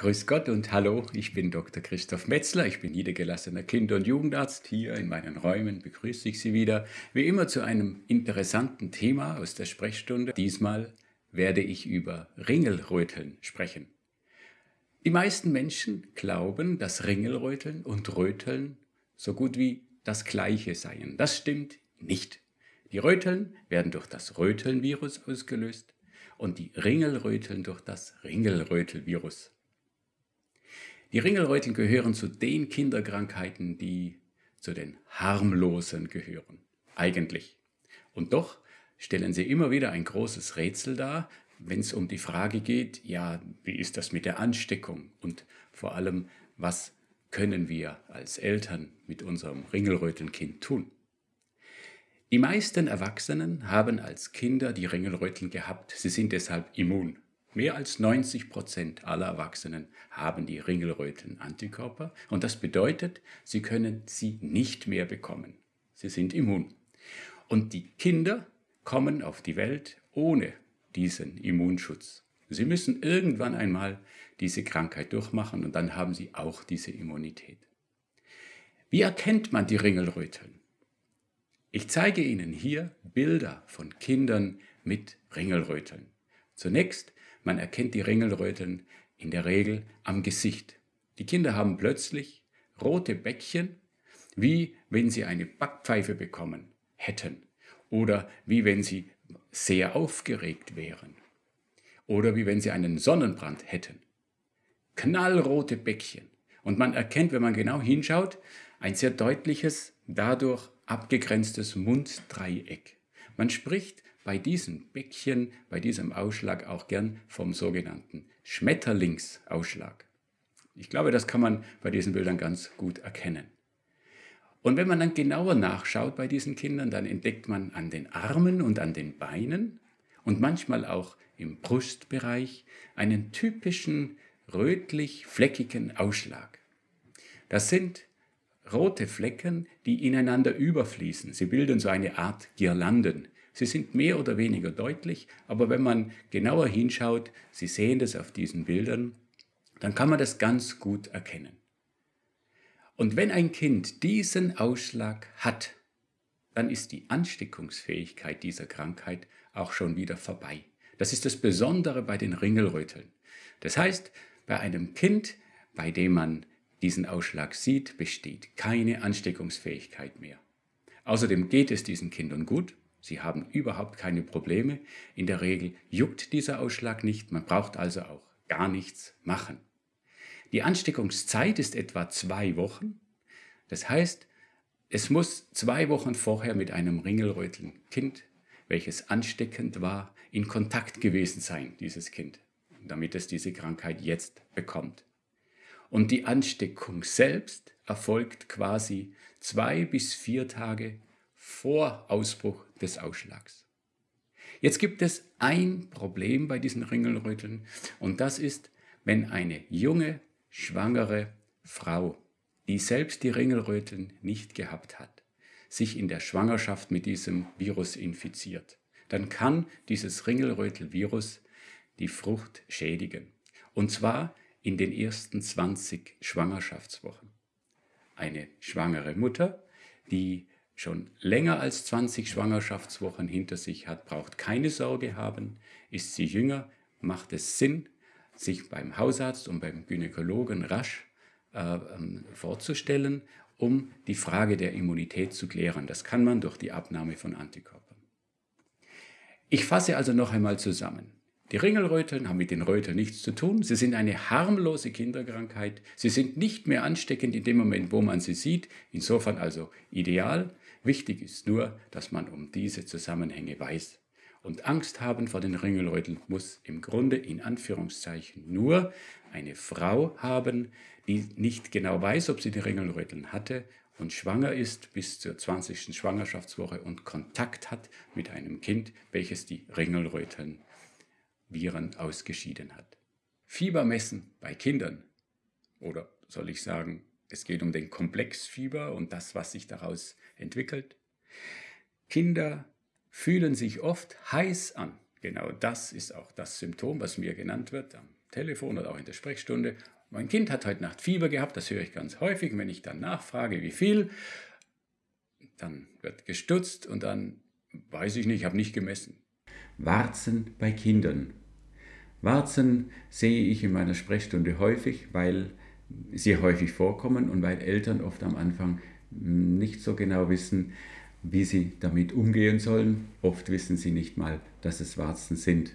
Grüß Gott und hallo, ich bin Dr. Christoph Metzler, ich bin niedergelassener Kinder- und Jugendarzt. Hier in meinen Räumen begrüße ich Sie wieder, wie immer zu einem interessanten Thema aus der Sprechstunde. Diesmal werde ich über Ringelröteln sprechen. Die meisten Menschen glauben, dass Ringelröteln und Röteln so gut wie das gleiche seien. Das stimmt nicht. Die Röteln werden durch das Rötelnvirus ausgelöst und die Ringelröteln durch das Ringelrötelvirus. Die Ringelröteln gehören zu den Kinderkrankheiten, die zu den harmlosen gehören. Eigentlich. Und doch stellen sie immer wieder ein großes Rätsel dar, wenn es um die Frage geht, ja, wie ist das mit der Ansteckung und vor allem, was können wir als Eltern mit unserem Ringelrötelnkind tun? Die meisten Erwachsenen haben als Kinder die Ringelröteln gehabt, sie sind deshalb immun. Mehr als 90 Prozent aller Erwachsenen haben die Ringelröteln-Antikörper und das bedeutet, sie können sie nicht mehr bekommen. Sie sind immun. Und die Kinder kommen auf die Welt ohne diesen Immunschutz. Sie müssen irgendwann einmal diese Krankheit durchmachen und dann haben sie auch diese Immunität. Wie erkennt man die Ringelröteln? Ich zeige Ihnen hier Bilder von Kindern mit Ringelröteln. Zunächst man erkennt die Ringelröteln in der Regel am Gesicht. Die Kinder haben plötzlich rote Bäckchen, wie wenn sie eine Backpfeife bekommen hätten oder wie wenn sie sehr aufgeregt wären oder wie wenn sie einen Sonnenbrand hätten. Knallrote Bäckchen. Und man erkennt, wenn man genau hinschaut, ein sehr deutliches, dadurch abgegrenztes Munddreieck. Man spricht bei diesem Bäckchen, bei diesem Ausschlag auch gern vom sogenannten Schmetterlingsausschlag. Ich glaube, das kann man bei diesen Bildern ganz gut erkennen. Und wenn man dann genauer nachschaut bei diesen Kindern, dann entdeckt man an den Armen und an den Beinen und manchmal auch im Brustbereich einen typischen rötlich-fleckigen Ausschlag. Das sind rote Flecken, die ineinander überfließen. Sie bilden so eine Art Girlanden, Sie sind mehr oder weniger deutlich, aber wenn man genauer hinschaut, Sie sehen das auf diesen Bildern, dann kann man das ganz gut erkennen. Und wenn ein Kind diesen Ausschlag hat, dann ist die Ansteckungsfähigkeit dieser Krankheit auch schon wieder vorbei. Das ist das Besondere bei den Ringelröteln. Das heißt, bei einem Kind, bei dem man diesen Ausschlag sieht, besteht keine Ansteckungsfähigkeit mehr. Außerdem geht es diesen Kindern gut, Sie haben überhaupt keine Probleme. In der Regel juckt dieser Ausschlag nicht. Man braucht also auch gar nichts machen. Die Ansteckungszeit ist etwa zwei Wochen. Das heißt, es muss zwei Wochen vorher mit einem Ringelröteln-Kind, welches ansteckend war, in Kontakt gewesen sein, dieses Kind, damit es diese Krankheit jetzt bekommt. Und die Ansteckung selbst erfolgt quasi zwei bis vier Tage vor Ausbruch des Ausschlags. Jetzt gibt es ein Problem bei diesen Ringelröteln und das ist, wenn eine junge, schwangere Frau, die selbst die Ringelröteln nicht gehabt hat, sich in der Schwangerschaft mit diesem Virus infiziert, dann kann dieses Ringelrötelvirus die Frucht schädigen. Und zwar in den ersten 20 Schwangerschaftswochen. Eine schwangere Mutter, die schon länger als 20 Schwangerschaftswochen hinter sich hat, braucht keine Sorge haben. Ist sie jünger, macht es Sinn, sich beim Hausarzt und beim Gynäkologen rasch äh, ähm, vorzustellen, um die Frage der Immunität zu klären. Das kann man durch die Abnahme von Antikörpern. Ich fasse also noch einmal zusammen. Die Ringelröteln haben mit den Röteln nichts zu tun. Sie sind eine harmlose Kinderkrankheit. Sie sind nicht mehr ansteckend in dem Moment, wo man sie sieht. Insofern also ideal. Wichtig ist nur, dass man um diese Zusammenhänge weiß. Und Angst haben vor den Ringelröteln muss im Grunde in Anführungszeichen nur eine Frau haben, die nicht genau weiß, ob sie die Ringelröteln hatte und schwanger ist bis zur 20. Schwangerschaftswoche und Kontakt hat mit einem Kind, welches die Ringelröteln Viren ausgeschieden hat. Fieber messen bei Kindern oder soll ich sagen es geht um den Komplexfieber und das, was sich daraus entwickelt. Kinder fühlen sich oft heiß an. Genau das ist auch das Symptom, was mir genannt wird. Am Telefon oder auch in der Sprechstunde, mein Kind hat heute Nacht Fieber gehabt, das höre ich ganz häufig. Wenn ich dann nachfrage, wie viel, dann wird gestutzt und dann weiß ich nicht, ich habe nicht gemessen. Warzen bei Kindern. Warzen sehe ich in meiner Sprechstunde häufig, weil sie häufig vorkommen und weil Eltern oft am Anfang nicht so genau wissen, wie sie damit umgehen sollen. Oft wissen sie nicht mal, dass es Warzen sind.